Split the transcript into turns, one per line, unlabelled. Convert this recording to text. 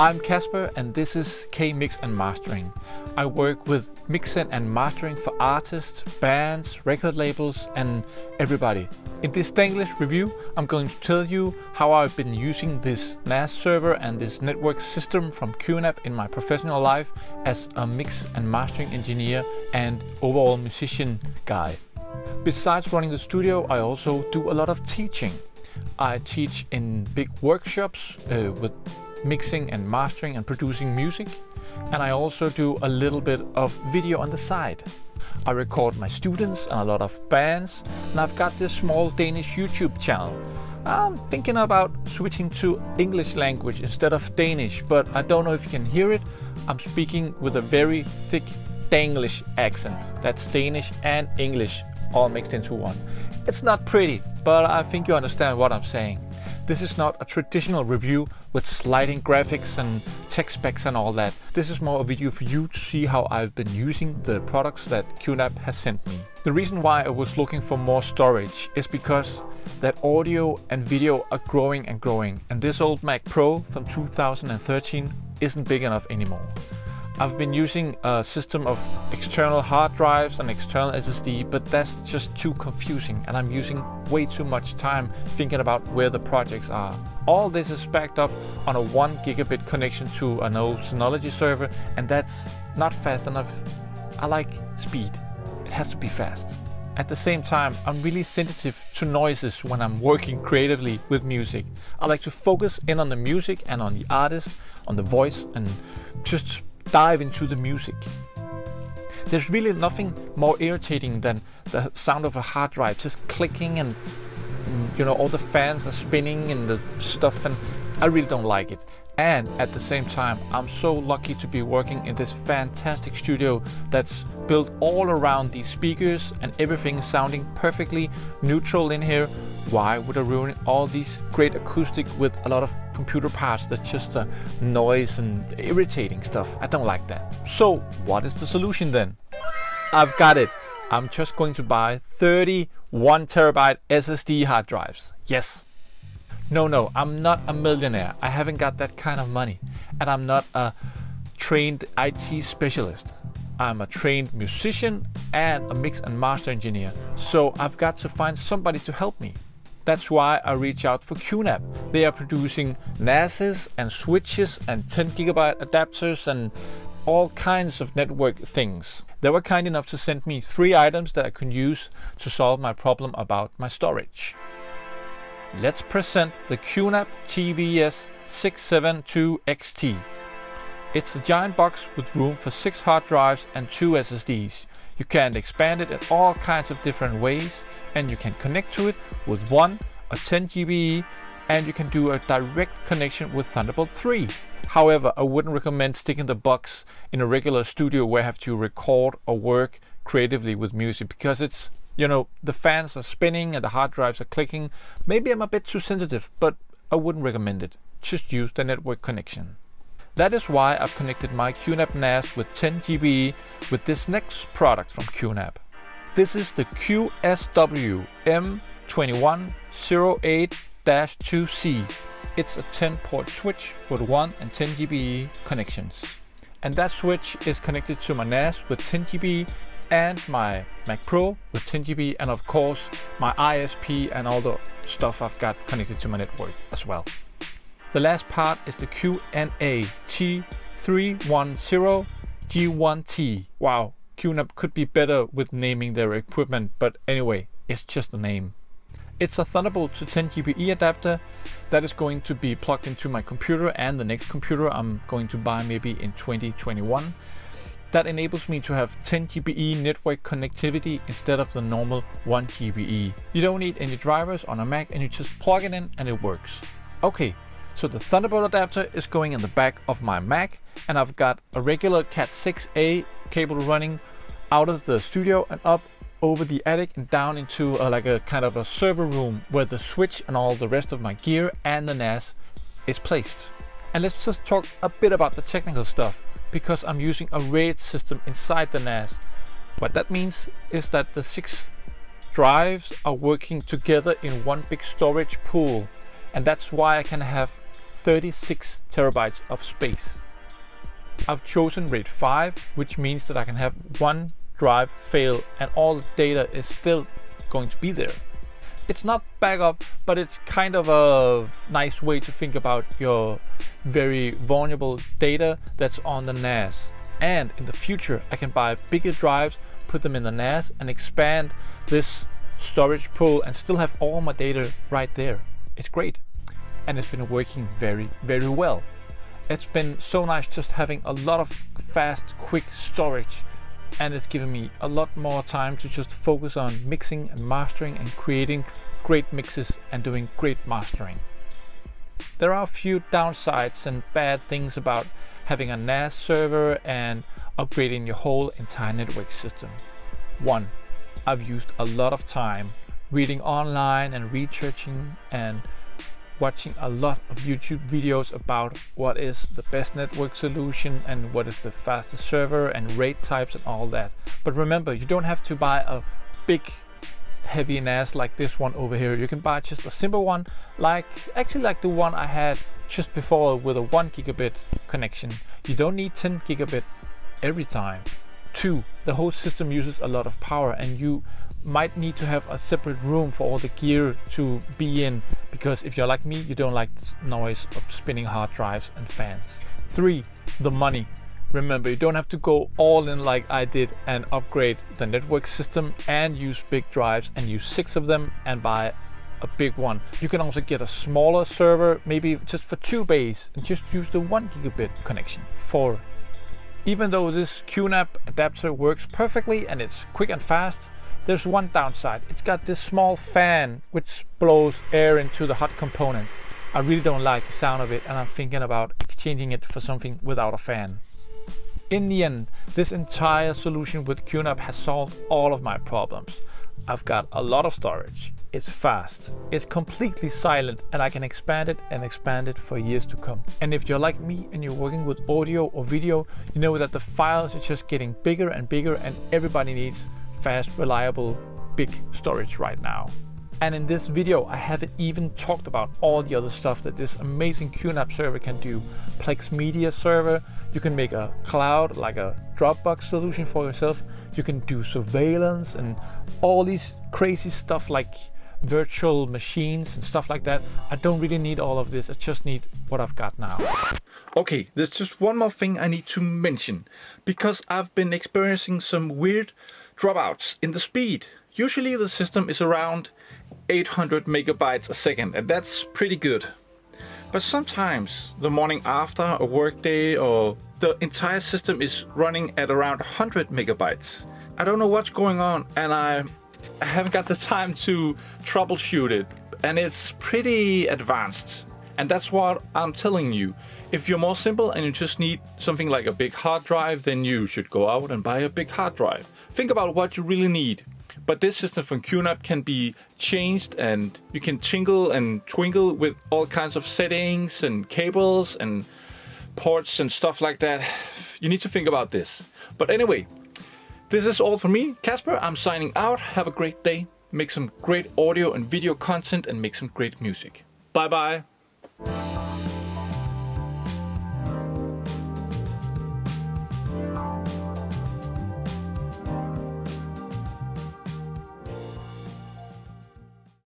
I'm Casper and this is K-Mix and Mastering. I work with mixing and mastering for artists, bands, record labels and everybody. In this Danglish review I'm going to tell you how I've been using this NAS server and this network system from QNAP in my professional life as a mix and mastering engineer and overall musician guy. Besides running the studio I also do a lot of teaching. I teach in big workshops uh, with mixing and mastering and producing music. And I also do a little bit of video on the side. I record my students and a lot of bands and I've got this small Danish YouTube channel. I'm thinking about switching to English language instead of Danish, but I don't know if you can hear it. I'm speaking with a very thick Danglish accent. That's Danish and English all mixed into one. It's not pretty, but I think you understand what I'm saying. This is not a traditional review with sliding graphics and tech specs and all that. This is more a video for you to see how I've been using the products that QNAP has sent me. The reason why I was looking for more storage is because that audio and video are growing and growing and this old Mac Pro from 2013 isn't big enough anymore. I've been using a system of external hard drives and external SSD, but that's just too confusing and I'm using way too much time thinking about where the projects are. All this is backed up on a 1 gigabit connection to an old Synology server and that's not fast enough. I like speed. It has to be fast. At the same time, I'm really sensitive to noises when I'm working creatively with music. I like to focus in on the music and on the artist, on the voice and just dive into the music. There's really nothing more irritating than the sound of a hard drive just clicking and you know all the fans are spinning and the stuff and I really don't like it. And at the same time, I'm so lucky to be working in this fantastic studio that's built all around these speakers and everything sounding perfectly neutral in here. Why would I ruin all these great acoustic with a lot of computer parts that's just uh, noise and irritating stuff? I don't like that. So what is the solution then? I've got it. I'm just going to buy 31 terabyte SSD hard drives. Yes, no, no, I'm not a millionaire. I haven't got that kind of money. And I'm not a trained IT specialist. I'm a trained musician and a mix and master engineer. So I've got to find somebody to help me. That's why I reach out for QNAP. They are producing NASes and switches and 10 gigabyte adapters and all kinds of network things. They were kind enough to send me three items that I can use to solve my problem about my storage. Let's present the QNAP TVS 672XT. It's a giant box with room for 6 hard drives and 2 SSDs. You can expand it in all kinds of different ways and you can connect to it with 1 or 10 GBE and you can do a direct connection with Thunderbolt 3. However, I wouldn't recommend sticking the box in a regular studio where I have to record or work creatively with music because it's you know, the fans are spinning and the hard drives are clicking. Maybe I'm a bit too sensitive, but I wouldn't recommend it. Just use the network connection. That is why I've connected my QNAP NAS with 10 GBE with this next product from QNAP. This is the QSW M2108-2C. It's a 10 port switch with 1 and 10 GBE connections. And that switch is connected to my NAS with 10 GBE and my Mac Pro with 10 GB and of course my ISP and all the stuff I've got connected to my network as well. The last part is the QNA T310 G1T. Wow, QNAP could be better with naming their equipment, but anyway, it's just a name. It's a Thunderbolt to 10 GBE adapter that is going to be plugged into my computer and the next computer I'm going to buy maybe in 2021 that enables me to have 10 GBE network connectivity instead of the normal 1 GBE. You don't need any drivers on a Mac and you just plug it in and it works. Okay, so the Thunderbolt adapter is going in the back of my Mac and I've got a regular Cat6a cable running out of the studio and up over the attic and down into a, like a kind of a server room where the switch and all the rest of my gear and the NAS is placed. And let's just talk a bit about the technical stuff because I'm using a RAID system inside the NAS. What that means is that the six drives are working together in one big storage pool and that's why I can have 36 terabytes of space. I've chosen RAID 5, which means that I can have one drive fail and all the data is still going to be there. It's not backup, but it's kind of a nice way to think about your very vulnerable data that's on the NAS. And in the future, I can buy bigger drives, put them in the NAS and expand this storage pool and still have all my data right there. It's great. And it's been working very, very well. It's been so nice just having a lot of fast, quick storage and it's given me a lot more time to just focus on mixing and mastering and creating great mixes and doing great mastering. There are a few downsides and bad things about having a NAS server and upgrading your whole entire network system. One, I've used a lot of time reading online and researching and watching a lot of YouTube videos about what is the best network solution and what is the fastest server and RAID types and all that. But remember, you don't have to buy a big heavy NAS like this one over here. You can buy just a simple one, like actually like the one I had just before with a one gigabit connection. You don't need 10 gigabit every time. Two, the whole system uses a lot of power and you might need to have a separate room for all the gear to be in because if you're like me, you don't like the noise of spinning hard drives and fans. Three, the money. Remember, you don't have to go all in like I did and upgrade the network system and use big drives and use six of them and buy a big one. You can also get a smaller server, maybe just for two bays and just use the one gigabit connection. Four, even though this QNAP adapter works perfectly and it's quick and fast, there's one downside. It's got this small fan which blows air into the hot component. I really don't like the sound of it and I'm thinking about exchanging it for something without a fan. In the end, this entire solution with QNAP has solved all of my problems. I've got a lot of storage, it's fast, it's completely silent and I can expand it and expand it for years to come. And if you're like me and you're working with audio or video, you know that the files are just getting bigger and bigger and everybody needs fast, reliable, big storage right now. And in this video, I haven't even talked about all the other stuff that this amazing QNAP server can do. Plex Media server, you can make a cloud, like a Dropbox solution for yourself. You can do surveillance and all these crazy stuff like virtual machines and stuff like that. I don't really need all of this. I just need what I've got now. Okay, there's just one more thing I need to mention because I've been experiencing some weird dropouts in the speed. Usually the system is around 800 megabytes a second and that's pretty good. But sometimes the morning after a workday or the entire system is running at around 100 megabytes. I don't know what's going on and I, I haven't got the time to troubleshoot it and it's pretty advanced. And that's what I'm telling you. If you're more simple and you just need something like a big hard drive, then you should go out and buy a big hard drive. Think about what you really need. But this system from QNAP can be changed and you can tingle and twinkle with all kinds of settings and cables and ports and stuff like that. You need to think about this. But anyway, this is all for me. Casper, I'm signing out. Have a great day. Make some great audio and video content and make some great music. Bye bye.